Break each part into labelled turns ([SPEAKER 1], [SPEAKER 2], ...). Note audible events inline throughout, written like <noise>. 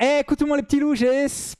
[SPEAKER 1] Écoutez-moi les petits loups,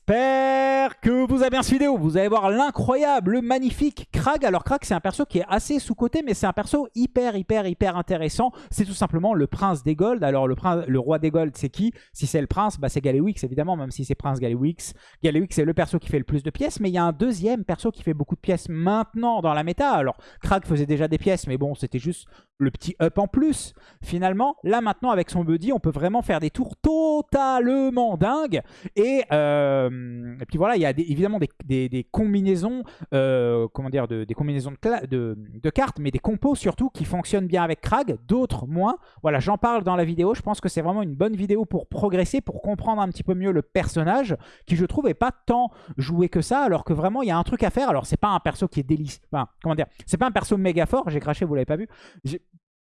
[SPEAKER 1] j'espère que vous avez bien cette vidéo. Vous allez voir l'incroyable, le magnifique Krag. Alors Krag c'est un perso qui est assez sous-côté mais c'est un perso hyper hyper hyper intéressant. C'est tout simplement le prince des Golds. Alors le, prince, le roi des Golds c'est qui? Si c'est le prince, bah, c'est Galewix évidemment même si c'est prince Galewix. Galewix c'est le perso qui fait le plus de pièces mais il y a un deuxième perso qui fait beaucoup de pièces maintenant dans la méta. Alors Krag faisait déjà des pièces mais bon c'était juste le petit up en plus. Finalement là maintenant avec son buddy on peut vraiment faire des tours totalement dingue. Et, euh, et puis voilà, il y a évidemment des, combinaisons, euh, comment dire, de, des combinaisons de, cartes, mais des compos surtout qui fonctionnent bien avec Krag, d'autres moins. Voilà, j'en parle dans la vidéo. Je pense que c'est vraiment une bonne vidéo pour progresser, pour comprendre un petit peu mieux le personnage, qui je trouve est pas tant joué que ça, alors que vraiment il y a un truc à faire. Alors c'est pas un perso qui est délicieux, enfin, comment dire, c'est pas un perso méga fort. J'ai craché, vous l'avez pas vu,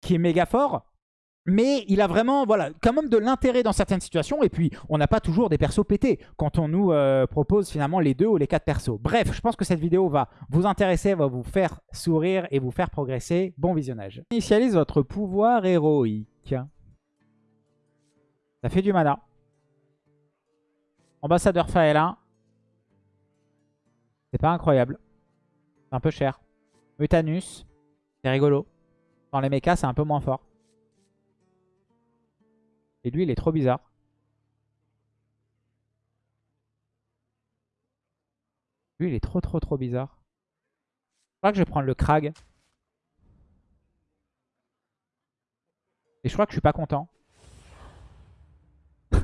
[SPEAKER 1] qui est méga fort mais il a vraiment, voilà, quand même de l'intérêt dans certaines situations. Et puis, on n'a pas toujours des persos pétés quand on nous euh, propose finalement les deux ou les quatre persos. Bref, je pense que cette vidéo va vous intéresser, va vous faire sourire et vous faire progresser. Bon visionnage. Initialise votre pouvoir héroïque. Ça fait du mana. Ambassadeur Faela. C'est pas incroyable. C'est un peu cher. Mutanus. C'est rigolo. Dans les mechas, c'est un peu moins fort. Et lui, il est trop bizarre. Lui, il est trop, trop, trop bizarre. Je crois que je vais prendre le Krag. Et je crois que je suis pas content. je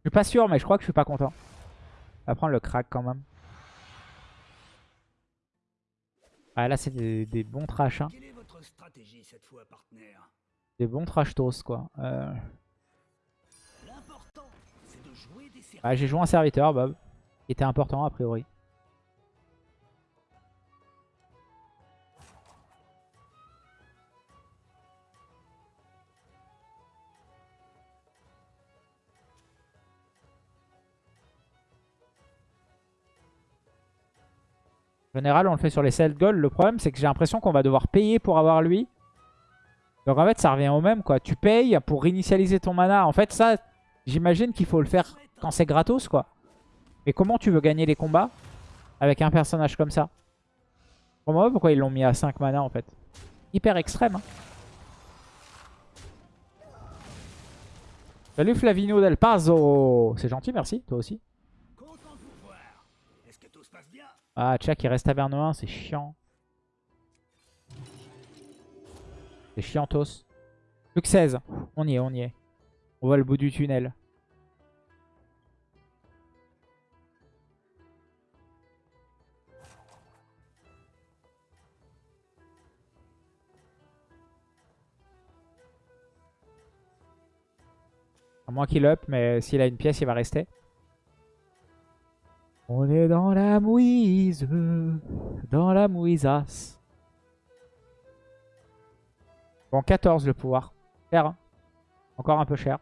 [SPEAKER 1] suis pas sûr, mais je crois que je suis pas content. On va prendre le Krag quand même. Ah, là, c'est des, bons trash. Hein. Quelle est votre stratégie cette fois, partenaire? Des bons trash toast quoi. Euh... Ah, J'ai joué un serviteur Bob. Qui était important a priori. En général, on le fait sur les sell gold. Le problème, c'est que j'ai l'impression qu'on va devoir payer pour avoir lui. Donc en fait, ça revient au même, quoi. Tu payes pour réinitialiser ton mana. En fait, ça, j'imagine qu'il faut le faire quand c'est gratos, quoi. Mais comment tu veux gagner les combats avec un personnage comme ça? Pour pourquoi ils l'ont mis à 5 mana, en fait? Hyper extrême, hein. Salut Flavino Del Pazo C'est gentil, merci. Toi aussi. Ah, Tchak, il reste taverne 1, c'est chiant. Chiantos. Plus que 16. On y est, on y est. On voit le bout du tunnel. À moins qu'il up, mais s'il a une pièce, il va rester. On est dans la mouise, dans la mouisasse. Bon, 14 le pouvoir. Cher. Hein. Encore un peu cher.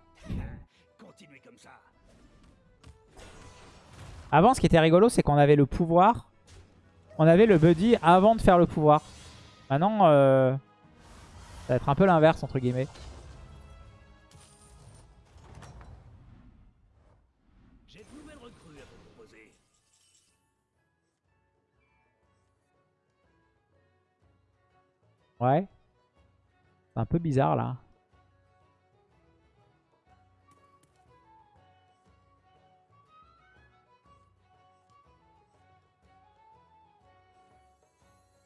[SPEAKER 1] Avant, ce qui était rigolo, c'est qu'on avait le pouvoir. On avait le buddy avant de faire le pouvoir. Maintenant, euh, ça va être un peu l'inverse, entre guillemets. Ouais un peu bizarre là.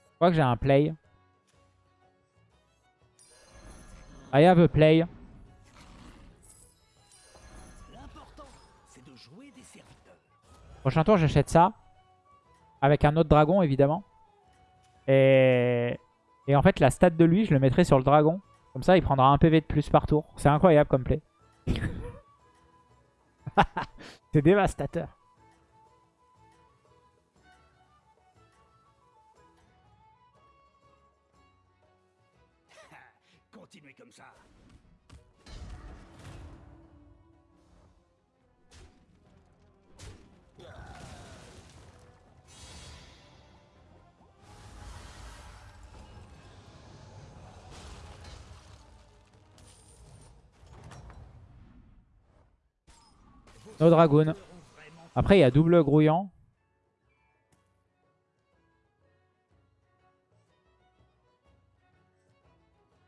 [SPEAKER 1] Je crois que j'ai un play. I have a play. Prochain tour, j'achète ça. Avec un autre dragon, évidemment. Et et en fait, la stat de lui, je le mettrai sur le dragon. Comme ça, il prendra un PV de plus par tour. C'est incroyable comme play. <laughs> C'est dévastateur. No Dragoon. Après, il y a double grouillant.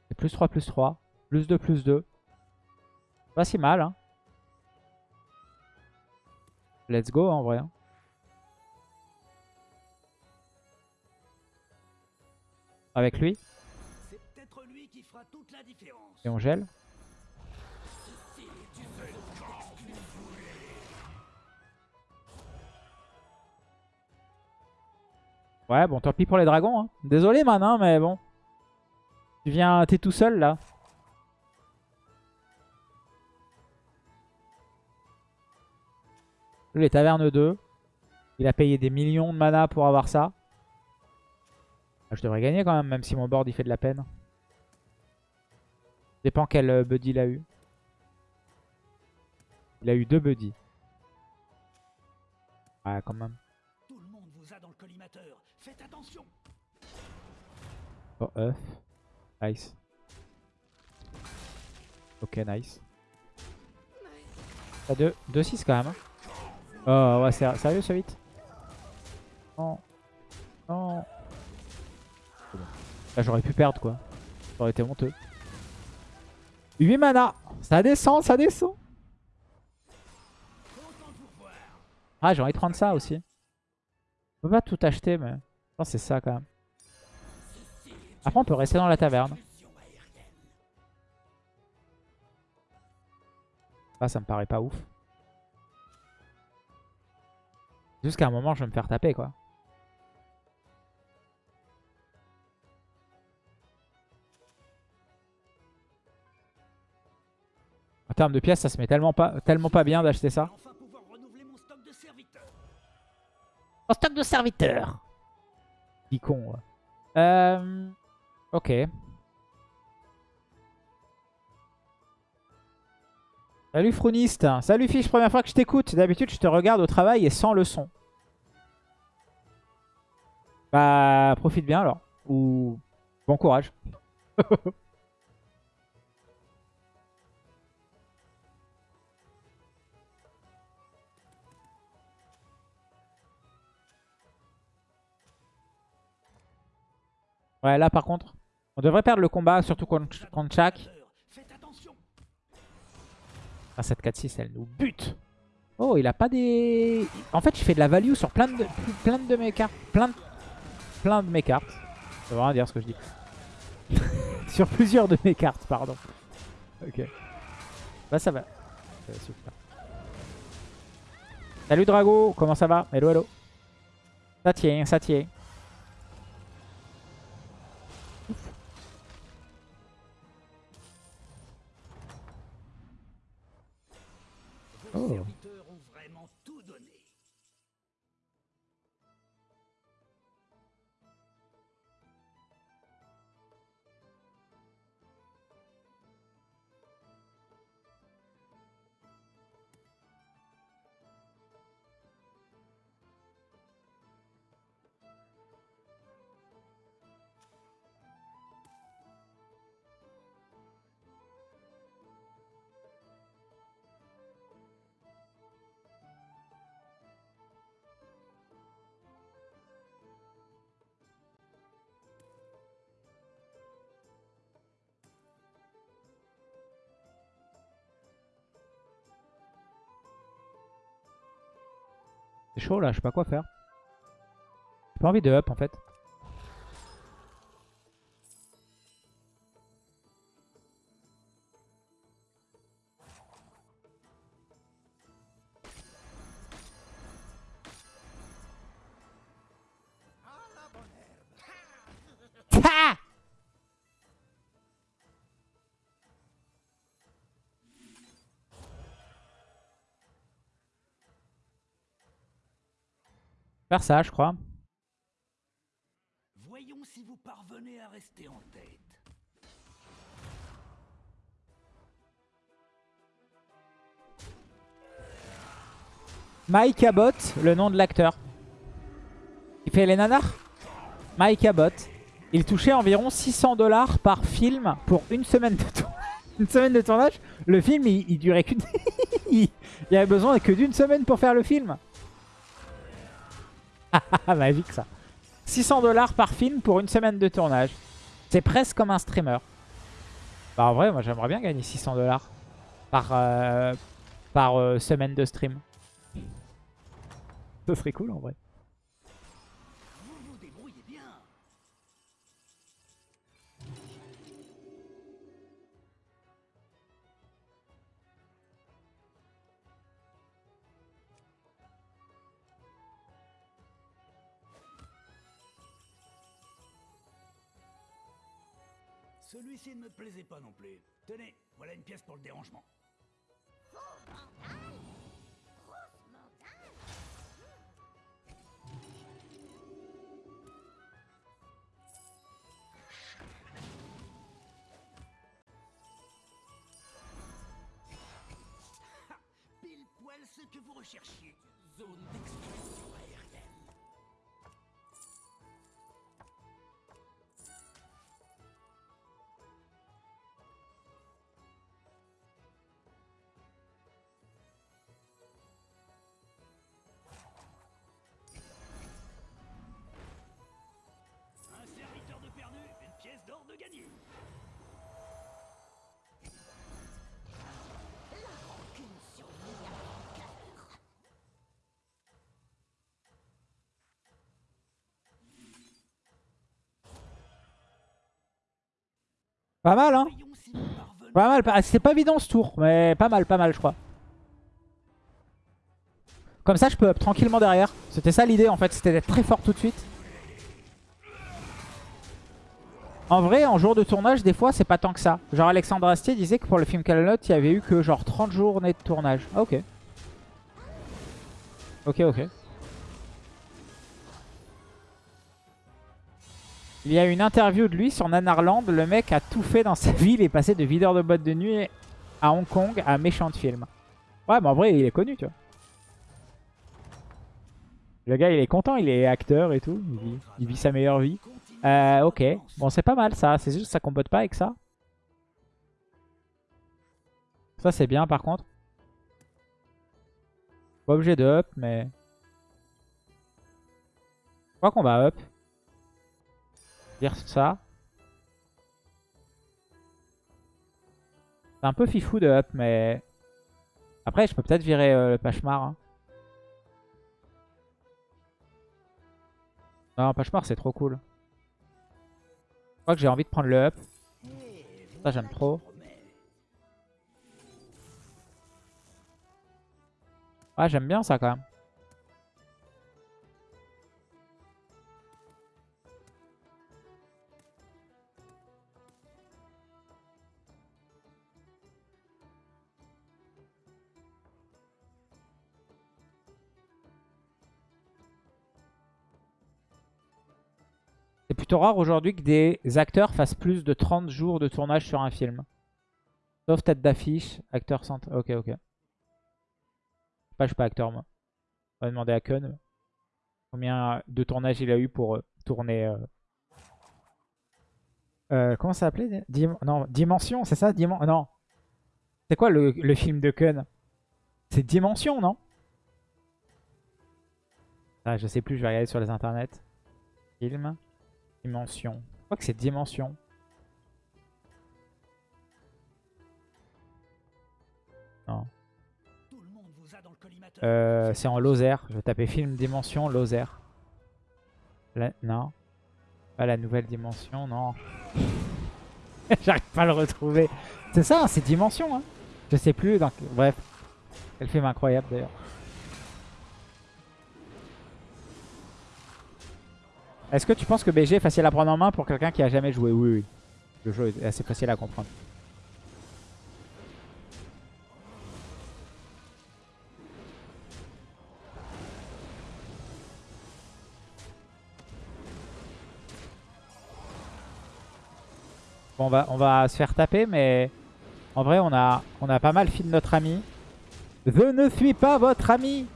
[SPEAKER 1] C'est plus 3, plus 3. Plus 2, plus 2. Pas si mal, hein. Let's go, en vrai. hein. Avec lui.
[SPEAKER 2] C'est peut-être lui qui fera toute la différence.
[SPEAKER 1] Et on gèle. Ouais, bon, tant pis pour les dragons. Hein. Désolé, man, hein, mais bon. Tu viens, t'es tout seul, là. Les tavernes 2. Il a payé des millions de mana pour avoir ça. Ah, je devrais gagner quand même, même si mon board il fait de la peine. Dépend quel euh, buddy il a eu. Il a eu deux buddies. Ouais, quand même.
[SPEAKER 2] Tout le monde vous a dans le collimateur. Faites attention.
[SPEAKER 1] Oh, œuf. Nice. Ok, nice. T'as 2 2-6 quand même. hein. Oh, ouais, c'est sérieux ce vite Non. Non. Là, j'aurais pu perdre quoi. Ça aurait été honteux. 8 mana. Ça descend, ça descend. Ah, j'ai envie de prendre ça aussi. On peut pas tout acheter, mais... Je pense que c'est ça quand même. Après, on peut rester dans la taverne. Ah, ça me paraît pas ouf. Jusqu'à un moment, je vais me faire taper, quoi. En termes de pièces, ça se met tellement pas, tellement pas bien d'acheter ça.
[SPEAKER 2] Mon stock de serviteurs.
[SPEAKER 1] Con. Euh, ok. Salut Frouniste. Salut Fiche, première fois que je t'écoute. D'habitude, je te regarde au travail et sans le son. Bah, profite bien alors. Ou bon courage. <laughs> Ouais, là par contre, on devrait perdre le combat, surtout contre, contre. Ah, cette 4-6, elle nous bute. Oh, il a pas des... En fait, je fais de la value sur plein de, plein de mes cartes. Plein de, plein de mes cartes. Ça veut rien dire ce que je dis. <laughs> sur plusieurs de mes cartes, pardon. Ok. Bah ça va. Euh, super. Salut Drago, comment ça va? Hello, hello. Ça tient, ça tient. Oh. Chaud là, je sais pas quoi faire. J'ai pas envie de up en fait. Faire ça, je crois.
[SPEAKER 2] Voyons si vous parvenez à rester en tête.
[SPEAKER 1] Mike Abbott, le nom de l'acteur. Il fait les nanars? Mike Abbott. Il touchait environ 600 dollars par film pour une semaine de, tour- <laughs> une semaine de tournage. Le film, il, il durait qu'une <laughs> il y avait besoin que d'une semaine pour faire le film. <laughs> Ah, magique ça. 600 dollars par film pour une semaine de tournage. C'est presque comme un streamer. Bah en vrai, moi j'aimerais bien gagner 600 dollars par, euh, par euh, semaine de stream. Ce serait cool en vrai.
[SPEAKER 2] Celui-ci ne me plaisait pas non plus. Tenez, voilà une pièce pour le dérangement. Pile poil ce que vous recherchiez. Zone d'exclusion
[SPEAKER 1] Pas mal hein. Pas mal, pas- c'était pas évident ce tour, mais pas mal, pas mal je crois. Comme ça je peux up tranquillement derrière. C'était ça l'idée en fait, c'était d'être très fort tout de suite. En vrai, en jour de tournage, des fois c'est pas tant que ça. Genre Alexandre Astier disait que pour le film Camelot, il y avait eu que genre 30 journées de tournage. Ah, ok. Ok, ok. Il y a une interview de lui sur Nanarland. Le mec a tout fait dans sa vie. Il est passé de videur de boîte de nuit à Hong Kong à méchant de film. Ouais, mais en vrai, il est connu, tu vois. Le gars, il est content. Il est acteur et tout. Il vit, il vit sa meilleure vie. Euh, ok. Bon, c'est pas mal, ça. C'est juste que ça combote pas avec ça. Ça, c'est bien, par contre. Pas obligé de up, mais... Je crois qu'on va up. Dire ça. C'est un peu fifou de up, mais... Après, je peux peut-être virer euh, le Pachemar. hein. Non, Pachemar, c'est trop cool. Je crois que j'ai envie de prendre le up. Ça, j'aime trop. J'aime bien ça, quand même. Plutôt rare aujourd'hui que des acteurs fassent plus de 30 jours de tournage sur un film. Sauf tête d'affiche, acteur centre. Ok, ok. Pas, je suis pas acteur, moi. On va demander à Kun combien de tournage il a eu pour euh, tourner. euh, euh, comment ça s'appelait? Dim- Non, Dimension, c'est ça? Dimen Non. C'est quoi le, le film de Kun? C'est Dimension, non? Ah, Je sais plus, je vais regarder sur les internets. Film. Dimension. Je crois que c'est Dimension. Non. Euh, c'est en Lozère. Je vais taper film Dimension Lozère. La- Non. Pas la nouvelle dimension, non. <laughs> J'arrive pas à le retrouver. C'est ça, c'est Dimension. Hein. Je sais plus. Donc, bref. Quel film incroyable d'ailleurs. Est-ce que tu penses que BG est facile à prendre en main pour quelqu'un qui a jamais joué? Oui, oui. Le jeu est assez facile à comprendre. Bon, on va, on va se faire taper, mais en vrai, on a, on a pas mal fil notre ami. Je ne suis pas votre ami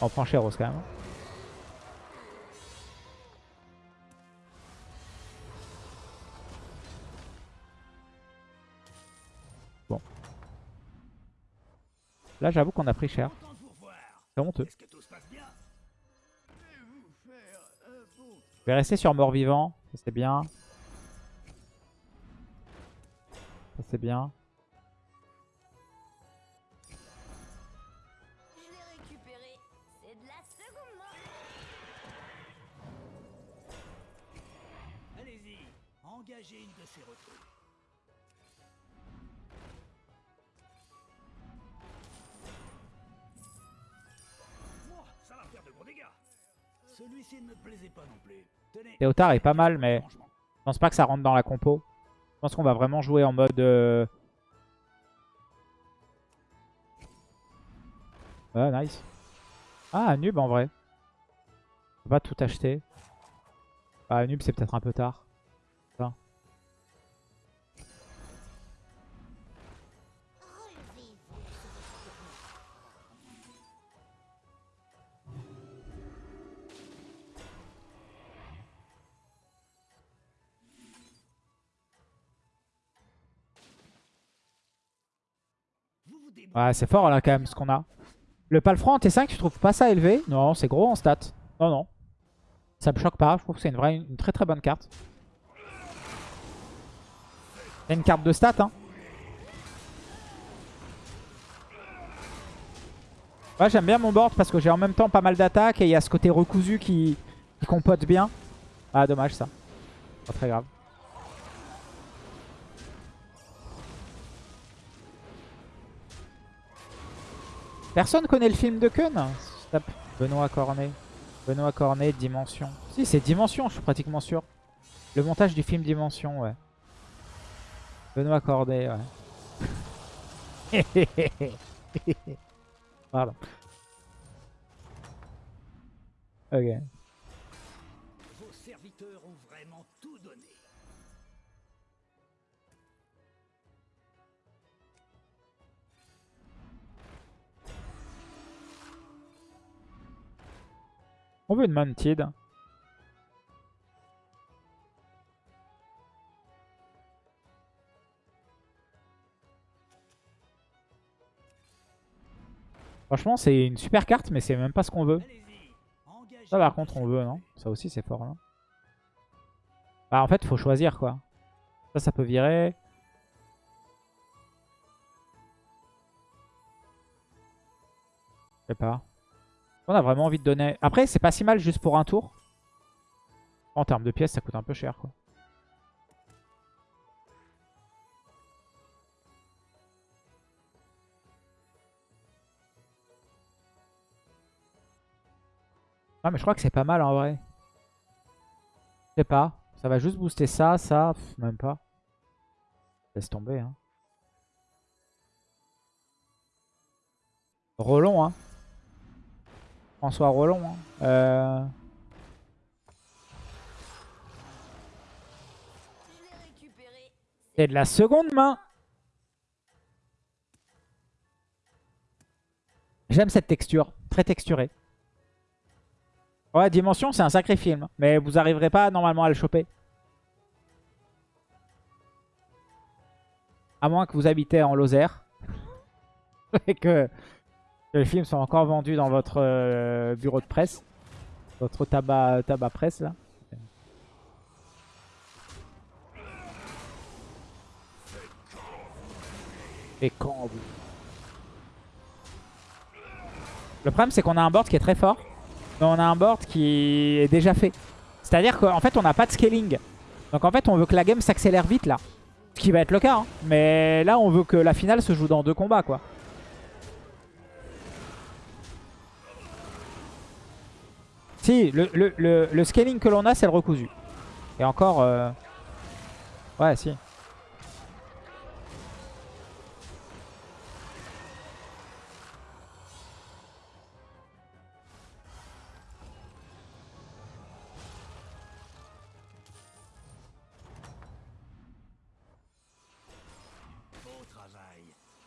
[SPEAKER 1] On prend Chéros quand même. Là, j'avoue qu'on a pris cher. C'est honteux. Je vais rester sur mort-vivant. Ça, c'est bien. Ça, c'est bien.
[SPEAKER 2] Engagez une de ces recrues.
[SPEAKER 1] Théotard est pas mal, mais je pense pas que ça rentre dans la compo. Je pense qu'on va vraiment jouer en mode... euh, Ouais, nice. Ah, Nub en vrai. On va pas tout acheter. Ah, Nub c'est peut-être un peu tard. Ouais, c'est fort là quand même ce qu'on a. Le Palfran en T5, tu trouves pas ça élevé? Non, c'est gros en stats. Non, non. Ça me choque pas. Je trouve que c'est une, vraie, une très très bonne carte. C'est une carte de stats. Hein. Ouais, j'aime bien mon board parce que j'ai en même temps pas mal d'attaques et il y a ce côté recousu qui, qui compote bien. Ah, dommage ça. Pas très grave. Personne connaît le film de Stop. Benoît Cornet. Benoît Cornet, Dimension. Si, c'est Dimension, je suis pratiquement sûr. Le montage du film Dimension, ouais. Benoît Cornet, ouais. <laughs> Pardon. Ok. On veut une Mounted. Franchement, c'est une super carte, mais c'est même pas ce qu'on veut. Ça, par contre, on veut, non? Ça aussi, c'est fort, non? Bah, en fait, faut choisir, quoi. Ça, ça peut virer. Je sais pas. On a vraiment envie de donner... Après, c'est pas si mal juste pour un tour. En termes de pièces, ça coûte un peu cher, quoi. Ah, mais je crois que c'est pas mal, en vrai. Je sais pas. Ça va juste booster ça, ça, même pas. Laisse tomber, hein. Rollon, hein. François Rollon, hein. Euh... C'est de la seconde main. J'aime cette texture, très texturée. Ouais, Dimension, c'est un sacré film. Mais vous arriverez pas normalement à le choper. À moins que vous habitez en Lozère. <laughs> Et que, que le film soit encore vendu dans votre euh, bureau de presse. Votre tabac, tabac presse, là. Et quand Le problème, c'est qu'on a un board qui est très fort. Mais on a un board qui est déjà fait. C'est-à-dire qu'en fait, on n'a pas de scaling. Donc en fait, on veut que la game s'accélère vite, là. Ce qui va être le cas. hein. Mais là, on veut que la finale se joue dans deux combats, quoi. Si, le, le- le- le scaling que l'on a, c'est le recousu. Et encore... euh, Ouais, si.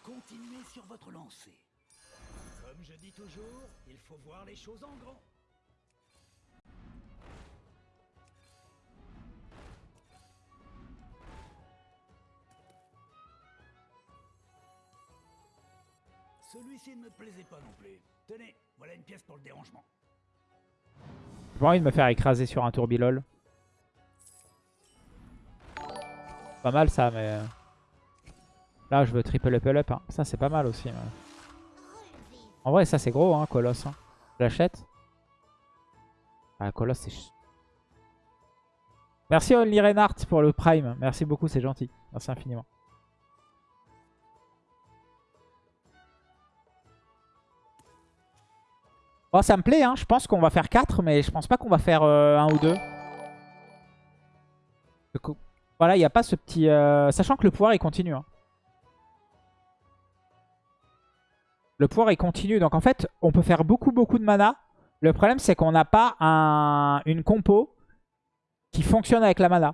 [SPEAKER 2] Continuez sur votre lancée. Comme je dis toujours, il faut voir les choses en grand.
[SPEAKER 1] J'ai pas envie de me faire écraser sur un tourbilol. Pas mal ça, mais... euh, Là, je veux triple level up. hein. Ça, c'est pas mal aussi. mais- En vrai, ça, c'est gros, hein, Colosse. hein. Je l'achète. Ah, Colosse, c'est... Merci Only Reinhardt pour le Prime. Merci beaucoup, c'est gentil. Merci infiniment. Oh, ça me plaît, hein. je pense qu'on va faire 4, mais je pense pas qu'on va faire 1 ou 2. Voilà, il n'y a pas ce petit... euh, Sachant que le pouvoir, il continue. hein. Le pouvoir, il continue. Donc en fait, on peut faire beaucoup, beaucoup de mana. Le problème, c'est qu'on n'a pas un... une compo qui fonctionne avec la mana.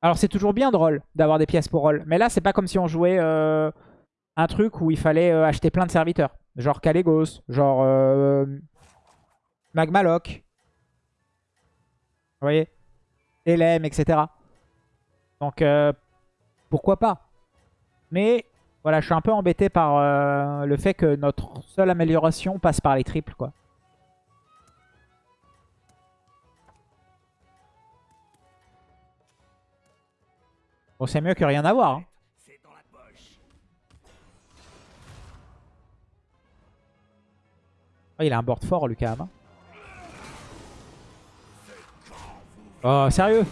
[SPEAKER 1] Alors c'est toujours bien de roll, d'avoir des pièces pour roll. Mais là, c'est pas comme si on jouait euh, un truc où il fallait euh, acheter plein de serviteurs. Genre Kalégos, genre euh. Vous voyez? Elem, etc. Donc, euh, pourquoi pas? Mais, voilà, je suis un peu embêté par euh, le fait que notre seule amélioration passe par les triples, quoi. Bon, c'est mieux que rien avoir. hein. Oh, il a un board fort, Lucas. hein. Oh, sérieux?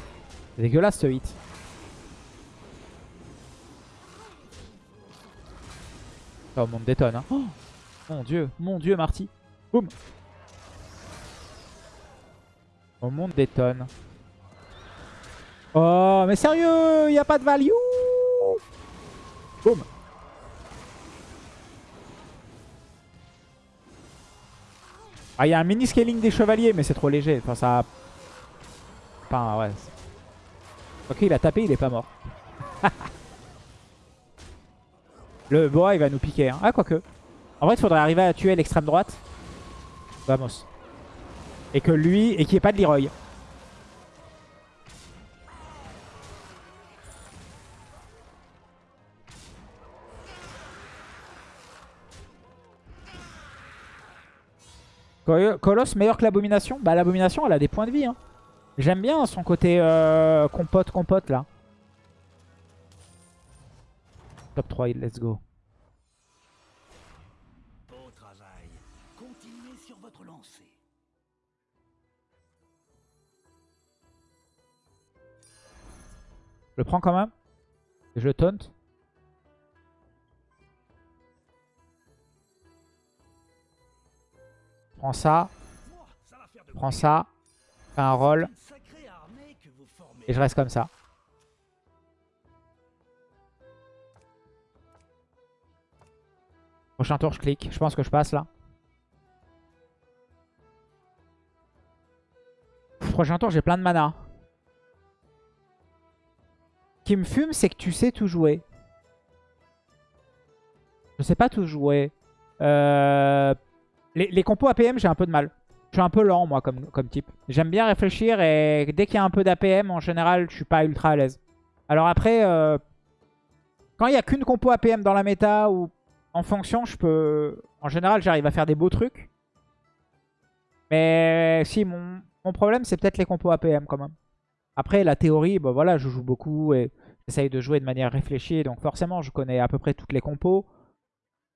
[SPEAKER 1] C'est dégueulasse ce hit. Oh, mon monde détonne. hein. Oh, mon dieu, mon dieu, Marty. Boum. Mon monde détonne. Oh, mais sérieux, il n'y a pas de value. Boum. Ah, il y a un mini scaling des chevaliers, mais c'est trop léger. Enfin, ça. Enfin, ouais. Ok, il a tapé, il est pas mort. <laughs> Le boa, il va nous piquer. Hein. Ah, quoique. En vrai, il faudrait arriver à tuer l'extrême droite. Vamos. Et que lui, et qu'il n'y ait pas de Leroy. Colosse meilleur que l'abomination Bah l'abomination elle a des points de vie hein. J'aime bien son côté euh, compote compote là. Top 3 let's go.
[SPEAKER 2] Beau travail. Continuez sur votre lancée.
[SPEAKER 1] Je le prends quand même. Je le taunt. Prends ça. Prends ça. Fais un roll. Et je reste comme ça. Prochain tour, je clique. Je pense que je passe là. Prochain tour, j'ai plein de mana. Ce qui me fume, c'est que tu sais tout jouer. Je sais pas tout jouer. Euh, Les, compos APM, j'ai un peu de mal. Je suis un peu lent, moi, comme, type. J'aime bien réfléchir et dès qu'il y a un peu d'APM, en général, je suis pas ultra à l'aise. Alors après, euh, quand il n'y a qu'une compo APM dans la méta ou en fonction, je peux... En général, j'arrive à faire des beaux trucs. Mais si, mon, mon problème, c'est peut-être les compos APM quand même. Après, la théorie, bah voilà, je joue beaucoup et j'essaye de jouer de manière réfléchie. Donc forcément, je connais à peu près toutes les compos.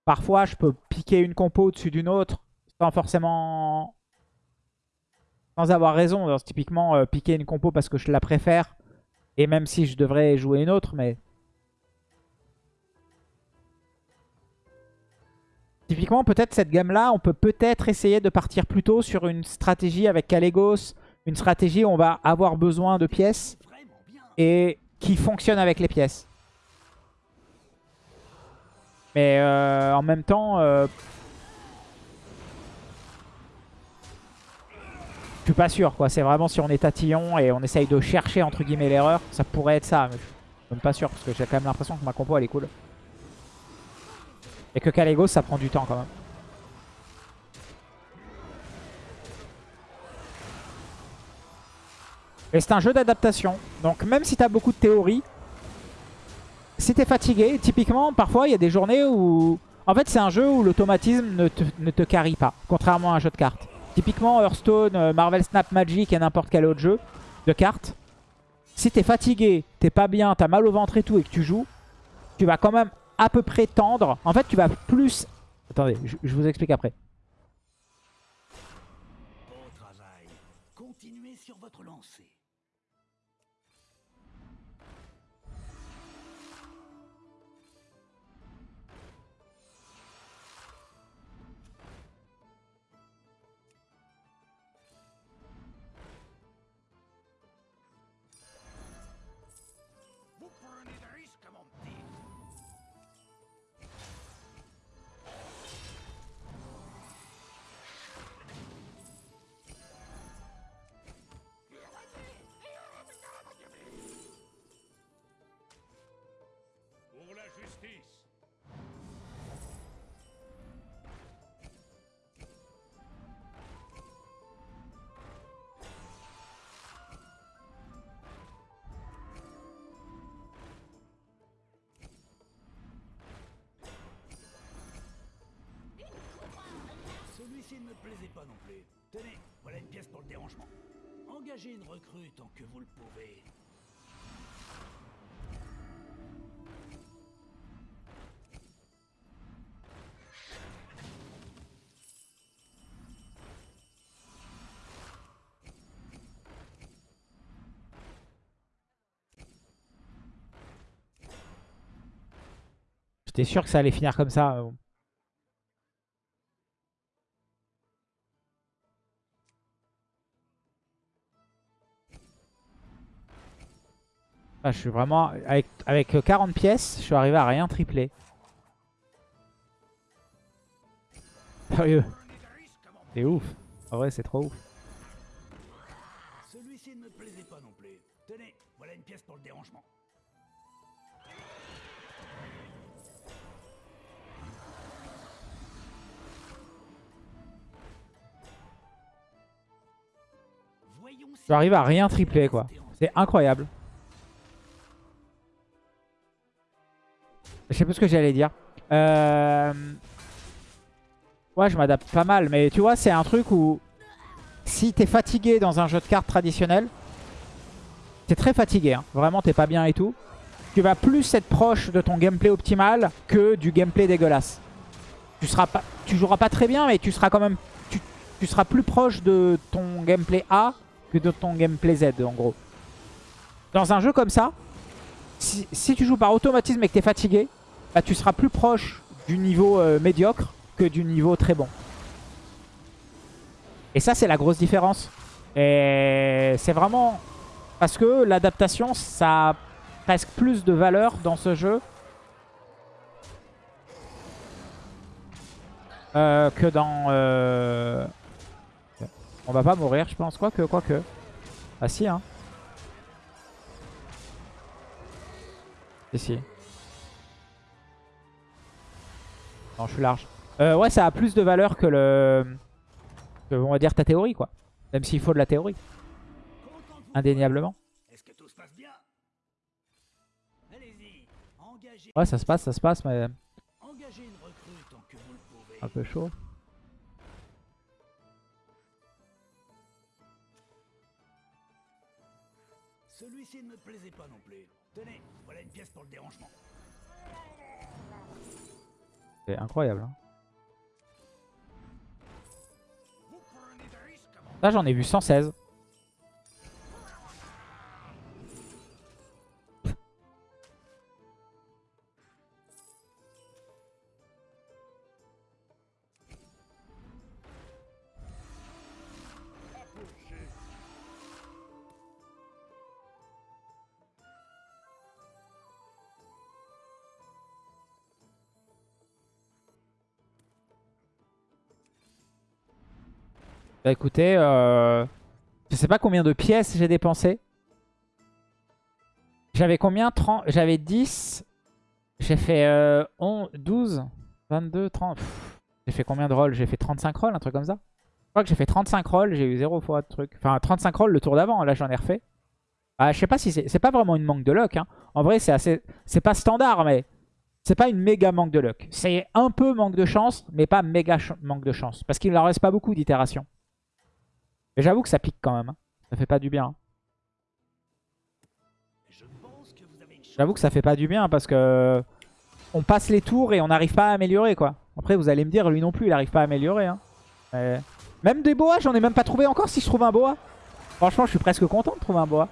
[SPEAKER 1] Parfois, je peux piquer une compo au-dessus d'une autre sans forcément... Sans avoir raison. Typiquement, euh, piquer une compo parce que je la préfère. Et même si je devrais jouer une autre, mais... Typiquement, peut-être cette gamme-là, on peut peut-être essayer de partir plutôt sur une stratégie avec Kalégos. Une stratégie où on va avoir besoin de pièces et qui fonctionne avec les pièces. Mais euh, en même temps, euh, suis pas sûr. quoi. C'est vraiment si on est tatillon et on essaye de chercher entre guillemets l'erreur, ça pourrait être ça. Mais je suis même pas sûr parce que j'ai quand même l'impression que ma compo elle est cool. Et que Kalégos ça prend du temps quand même. Et c'est un jeu d'adaptation. Donc même si tu as beaucoup de théories, si tu es fatigué, typiquement, parfois il y a des journées où... En fait, c'est un jeu où l'automatisme ne te, ne te carry pas, contrairement à un jeu de cartes. Typiquement, Hearthstone, euh, Marvel Snap Magic et n'importe quel autre jeu de cartes. Si t'es fatigué, t'es pas bien, t'as mal au ventre et tout et que tu joues, tu vas quand même à peu près tendre. En fait, tu vas plus... Attendez, je, je vous explique après.
[SPEAKER 2] Celui-ci ne me plaisait pas non plus. Tenez, voilà une pièce pour le dérangement. Engagez une recrue tant que vous le pouvez.
[SPEAKER 1] J'étais sûr que ça allait finir comme ça. Ah, je suis vraiment... Avec, avec 40 pièces, je suis arrivé à rien tripler. Sérieux, c'est ouf. En vrai, c'est trop ouf.
[SPEAKER 2] Celui-ci ne me plaisait pas non plus. Tenez, voilà une pièce pour le dérangement.
[SPEAKER 1] Arrivé à rien tripler, quoi. C'est incroyable. Je sais pas ce que j'allais dire. Euh... Ouais, je m'adapte pas mal. Mais tu vois, c'est un truc où... Si t'es fatigué dans un jeu de cartes traditionnel, t'es très fatigué. hein. Vraiment, t'es pas bien et tout. Tu vas plus être proche de ton gameplay optimal que du gameplay dégueulasse. Tu seras pas, tu joueras pas très bien, mais tu seras quand même... Tu, tu seras plus proche de ton gameplay A que de ton gameplay Z, en gros. Dans un jeu comme ça, si, si tu joues par automatisme et que t'es fatigué, bah, tu seras plus proche du niveau euh, médiocre que du niveau très bon. Et ça, c'est la grosse différence. Et c'est vraiment... Parce que l'adaptation, ça a presque plus de valeur dans ce jeu euh, que dans... euh, On va pas mourir, je pense. Quoique, quoique. Ah si, hein. Si, si. Non, je suis large. Euh, ouais, ça a plus de valeur que le... Que, on va dire, ta théorie, quoi. Même s'il faut de la théorie, indéniablement.
[SPEAKER 2] voir. Est-ce que tout se passe bien? Allez-y, engagez,
[SPEAKER 1] Ouais, ça se passe, ça se passe, mais un peu chaud.
[SPEAKER 2] Celui-ci ne me plaisait pas non plus. Tenez, voilà une pièce pour le dérangement.
[SPEAKER 1] C'est incroyable. hein. Là, j'en ai vu 116. Bah écoutez, euh, je sais pas combien de pièces j'ai dépensé. J'avais combien? 30 J'avais 10. J'ai fait euh, 11, 12, 22, 30. Pff, J'ai fait combien de rolls? J'ai fait 35 rolls, un truc comme ça. Je crois que j'ai fait 35 rolls, j'ai eu 0 fois de truc. Enfin, 35 rolls le tour d'avant, là j'en ai refait. Ah, je sais pas si c'est... C'est pas vraiment une manque de luck. Hein. En vrai, c'est assez... C'est pas standard, mais... c'est pas une méga manque de luck. C'est un peu manque de chance, mais pas méga manque de chance. Parce qu'il leur reste pas beaucoup d'itérations. Mais j'avoue que ça pique quand même. hein. Ça fait pas du bien. hein. J'avoue que ça fait pas du bien parce que on passe les tours et on n'arrive pas à améliorer quoi. Après vous allez me dire lui non plus il arrive pas à améliorer. hein. Même des boas j'en ai même pas trouvé encore si je trouve un boa. Franchement je suis presque content de trouver un boa.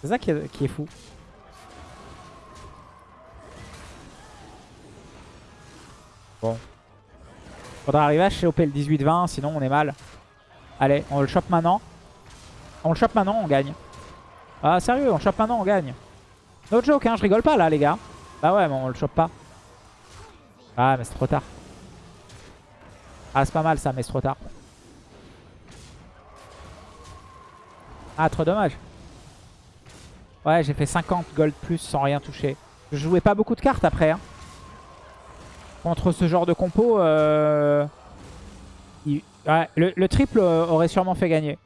[SPEAKER 1] C'est ça qui est, qui est fou. Bon. Faudra arriver à choper le 18-20 sinon on est mal. Allez on le chope maintenant. On le chope maintenant on gagne. Ah sérieux on le chope maintenant on gagne. No joke, hein, je rigole pas là, les gars. Bah ouais, mais on le chope pas. Ah, mais c'est trop tard. Ah, c'est pas mal ça, mais c'est trop tard. Ah, trop dommage. Ouais, j'ai fait 50 gold plus sans rien toucher. Je jouais pas beaucoup de cartes après. Hein. Contre ce genre de compo, euh... ouais, le, le triple euh, aurait sûrement fait gagner.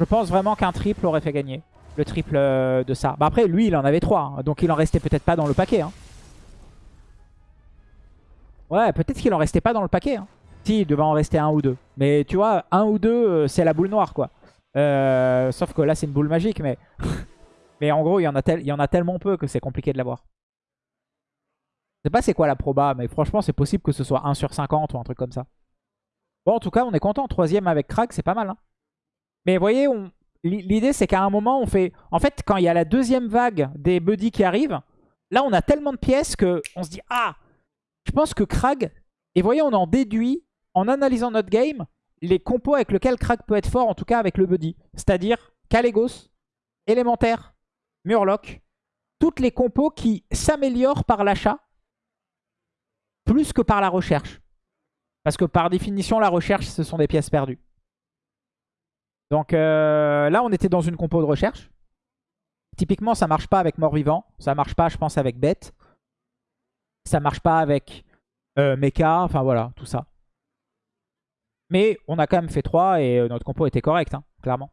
[SPEAKER 1] Je pense vraiment qu'un triple aurait fait gagner le triple euh, de ça. Bah après, lui, il en avait 3. donc il en restait peut-être pas dans le paquet. hein. Ouais, peut-être qu'il en restait pas dans le paquet. hein. Si, il devait en rester un ou deux. Mais tu vois, un ou deux, euh, c'est la boule noire, quoi. Sauf que là, c'est une boule magique, mais... <laughs> mais en gros, il y, en a tel- il y en a tellement peu que c'est compliqué de l'avoir. Je sais pas c'est quoi la proba, mais franchement, c'est possible que ce soit 1 sur 50 ou un truc comme ça. Bon, en tout cas, on est content. Troisième avec crack, c'est pas mal. hein. Mais vous voyez, on... L'i- L'idée, c'est qu'à un moment, on fait... En fait, quand il y a la deuxième vague des buddies qui arrivent, là, on a tellement de pièces que on se dit « Ah, je pense que Krag... » Et vous voyez, on en déduit, en analysant notre game, les compos avec lesquels Krag peut être fort, en tout cas avec le buddy. C'est-à-dire Kalégos, Élémentaire, Murloc. Toutes les compos qui s'améliorent par l'achat, plus que par la recherche. Parce que par définition, la recherche, ce sont des pièces perdues. Donc euh, là, on était dans une compo de recherche. Typiquement, ça marche pas avec mort-vivant. Ça marche pas, je pense, avec bête. Ça marche pas avec euh, mecha. Enfin voilà, tout ça. Mais on a quand même fait 3 et euh, notre compo était correct, hein, clairement.